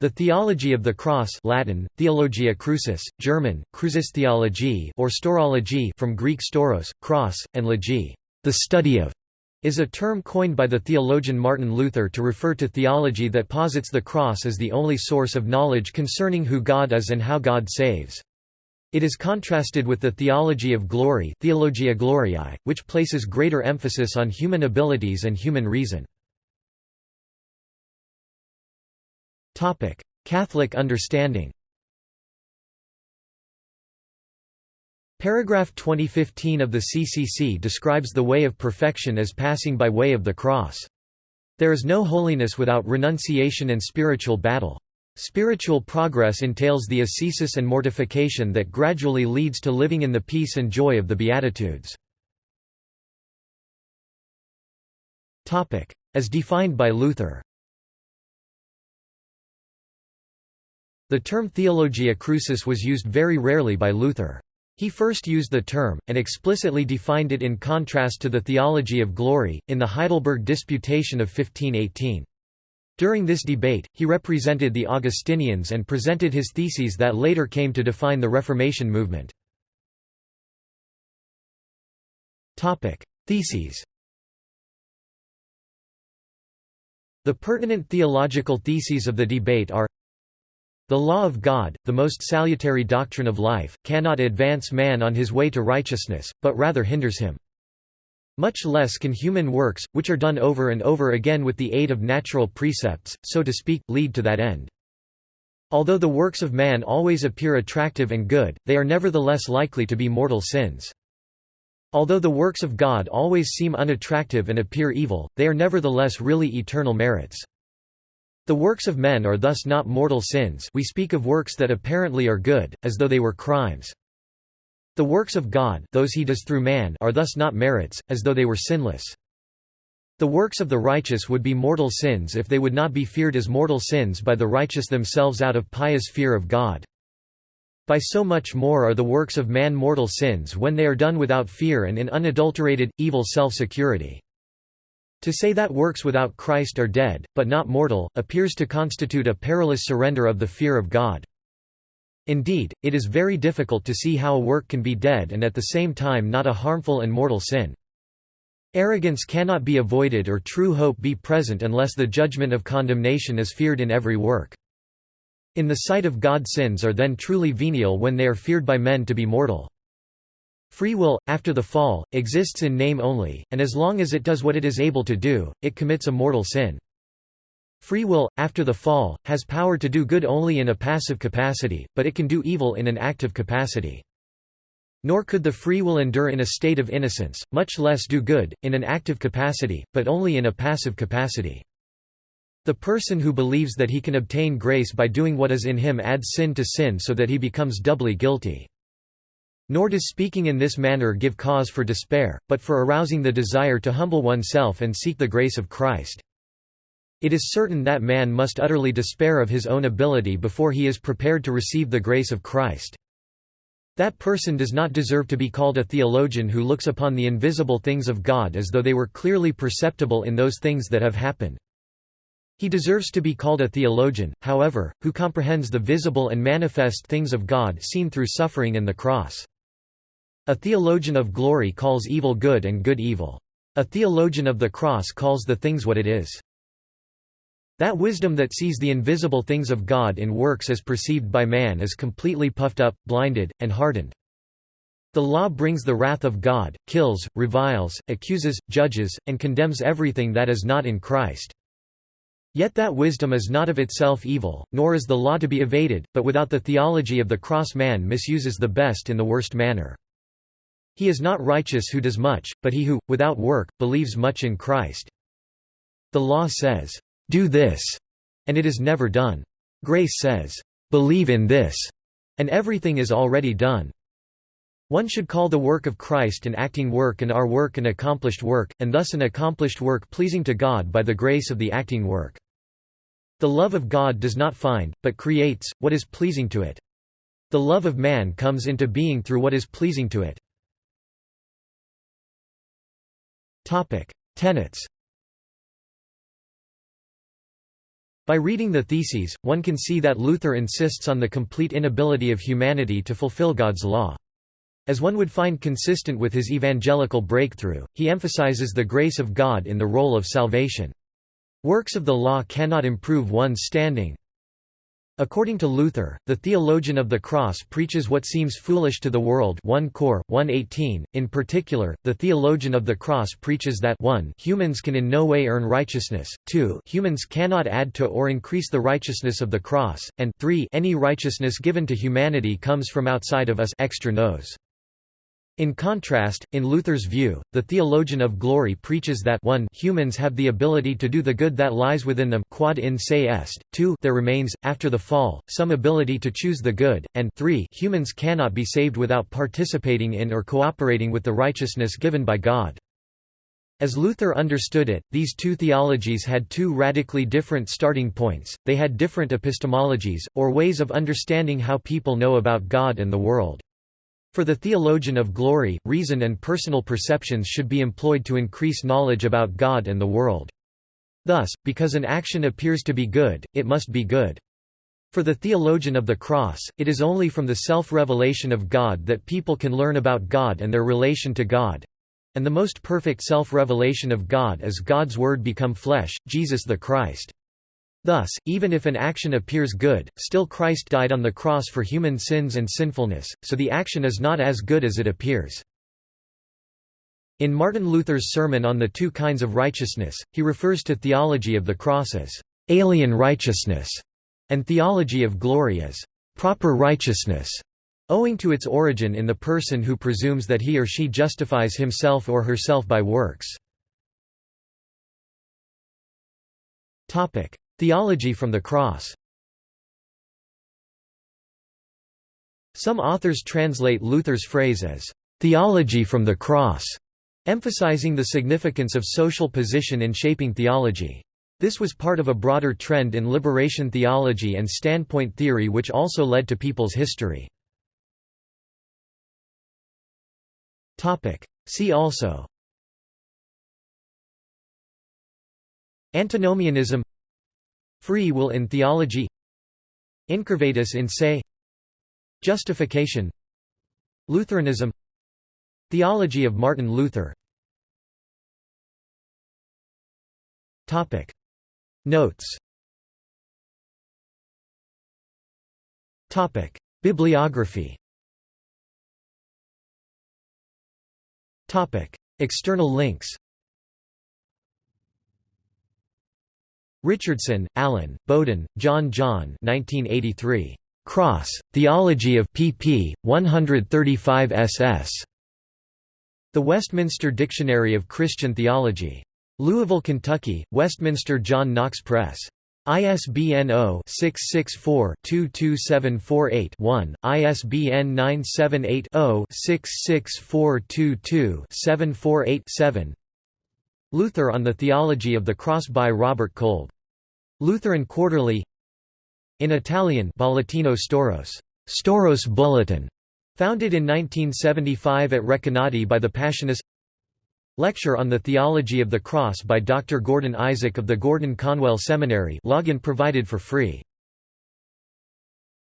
The theology of the cross Latin, Theologia Crucis, German, Crucistheologie or staurology from Greek stauros, cross, and logi, the study of, is a term coined by the theologian Martin Luther to refer to theology that posits the cross as the only source of knowledge concerning who God is and how God saves. It is contrasted with the theology of glory Theologia Gloriae, which places greater emphasis on human abilities and human reason. Catholic understanding Paragraph 2015 of the CCC describes the way of perfection as passing by way of the cross. There is no holiness without renunciation and spiritual battle. Spiritual progress entails the ascesis and mortification that gradually leads to living in the peace and joy of the Beatitudes. As defined by Luther The term theologia crucis was used very rarely by Luther. He first used the term, and explicitly defined it in contrast to the theology of glory, in the Heidelberg Disputation of 1518. During this debate, he represented the Augustinians and presented his theses that later came to define the Reformation movement. Theses The pertinent theological theses of the debate are the law of God, the most salutary doctrine of life, cannot advance man on his way to righteousness, but rather hinders him. Much less can human works, which are done over and over again with the aid of natural precepts, so to speak, lead to that end. Although the works of man always appear attractive and good, they are nevertheless likely to be mortal sins. Although the works of God always seem unattractive and appear evil, they are nevertheless really eternal merits. The works of men are thus not mortal sins we speak of works that apparently are good, as though they were crimes. The works of God those he does through man are thus not merits, as though they were sinless. The works of the righteous would be mortal sins if they would not be feared as mortal sins by the righteous themselves out of pious fear of God. By so much more are the works of man mortal sins when they are done without fear and in unadulterated, evil self-security. To say that works without Christ are dead, but not mortal, appears to constitute a perilous surrender of the fear of God. Indeed, it is very difficult to see how a work can be dead and at the same time not a harmful and mortal sin. Arrogance cannot be avoided or true hope be present unless the judgment of condemnation is feared in every work. In the sight of God sins are then truly venial when they are feared by men to be mortal. Free will, after the fall, exists in name only, and as long as it does what it is able to do, it commits a mortal sin. Free will, after the fall, has power to do good only in a passive capacity, but it can do evil in an active capacity. Nor could the free will endure in a state of innocence, much less do good, in an active capacity, but only in a passive capacity. The person who believes that he can obtain grace by doing what is in him adds sin to sin so that he becomes doubly guilty. Nor does speaking in this manner give cause for despair, but for arousing the desire to humble oneself and seek the grace of Christ. It is certain that man must utterly despair of his own ability before he is prepared to receive the grace of Christ. That person does not deserve to be called a theologian who looks upon the invisible things of God as though they were clearly perceptible in those things that have happened. He deserves to be called a theologian, however, who comprehends the visible and manifest things of God seen through suffering and the cross. A theologian of glory calls evil good and good evil. A theologian of the cross calls the things what it is. That wisdom that sees the invisible things of God in works as perceived by man is completely puffed up, blinded, and hardened. The law brings the wrath of God, kills, reviles, accuses, judges, and condemns everything that is not in Christ. Yet that wisdom is not of itself evil, nor is the law to be evaded, but without the theology of the cross man misuses the best in the worst manner. He is not righteous who does much, but he who, without work, believes much in Christ. The law says, "'Do this'", and it is never done. Grace says, "'Believe in this'", and everything is already done. One should call the work of Christ an acting work and our work an accomplished work, and thus an accomplished work pleasing to God by the grace of the acting work. The love of God does not find, but creates, what is pleasing to it. The love of man comes into being through what is pleasing to it. Tenets By reading the Theses, one can see that Luther insists on the complete inability of humanity to fulfill God's law. As one would find consistent with his evangelical breakthrough, he emphasizes the grace of God in the role of salvation. Works of the law cannot improve one's standing. According to Luther, the theologian of the cross preaches what seems foolish to the world 1 Cor. 118. In particular, the theologian of the cross preaches that 1 humans can in no way earn righteousness, 2 humans cannot add to or increase the righteousness of the cross, and 3 any righteousness given to humanity comes from outside of us extra. In contrast, in Luther's view, the theologian of glory preaches that 1 humans have the ability to do the good that lies within them quod in se est, 2 there remains, after the fall, some ability to choose the good, and 3 humans cannot be saved without participating in or cooperating with the righteousness given by God. As Luther understood it, these two theologies had two radically different starting points, they had different epistemologies, or ways of understanding how people know about God and the world. For the theologian of glory, reason and personal perceptions should be employed to increase knowledge about God and the world. Thus, because an action appears to be good, it must be good. For the theologian of the cross, it is only from the self-revelation of God that people can learn about God and their relation to God. And the most perfect self-revelation of God is God's Word become flesh, Jesus the Christ. Thus, even if an action appears good, still Christ died on the cross for human sins and sinfulness, so the action is not as good as it appears. In Martin Luther's sermon on the two kinds of righteousness, he refers to theology of the cross as alien righteousness and theology of glory as proper righteousness, owing to its origin in the person who presumes that he or she justifies himself or herself by works. Theology from the cross Some authors translate Luther's phrase as, "...theology from the cross", emphasizing the significance of social position in shaping theology. This was part of a broader trend in liberation theology and standpoint theory which also led to people's history. See also Antinomianism Free will in theology Incurvatus in se Justification Lutheranism Theology of Martin Luther. Notes. Bibliography. External links Richardson, Allen, Bowden, John John 1983. Cross, Theology of pp. 135 ss. The Westminster Dictionary of Christian Theology. Louisville, Kentucky, Westminster John Knox Press. ISBN 0-664-22748-1, ISBN 978-0-66422-748-7 Luther on the Theology of the Cross by Robert Kolb. Lutheran Quarterly In Italian Bollettino Stauros, Stauros Bulletin, founded in 1975 at Recanati by the Passionists Lecture on the Theology of the Cross by Dr. Gordon Isaac of the Gordon Conwell Seminary login provided for free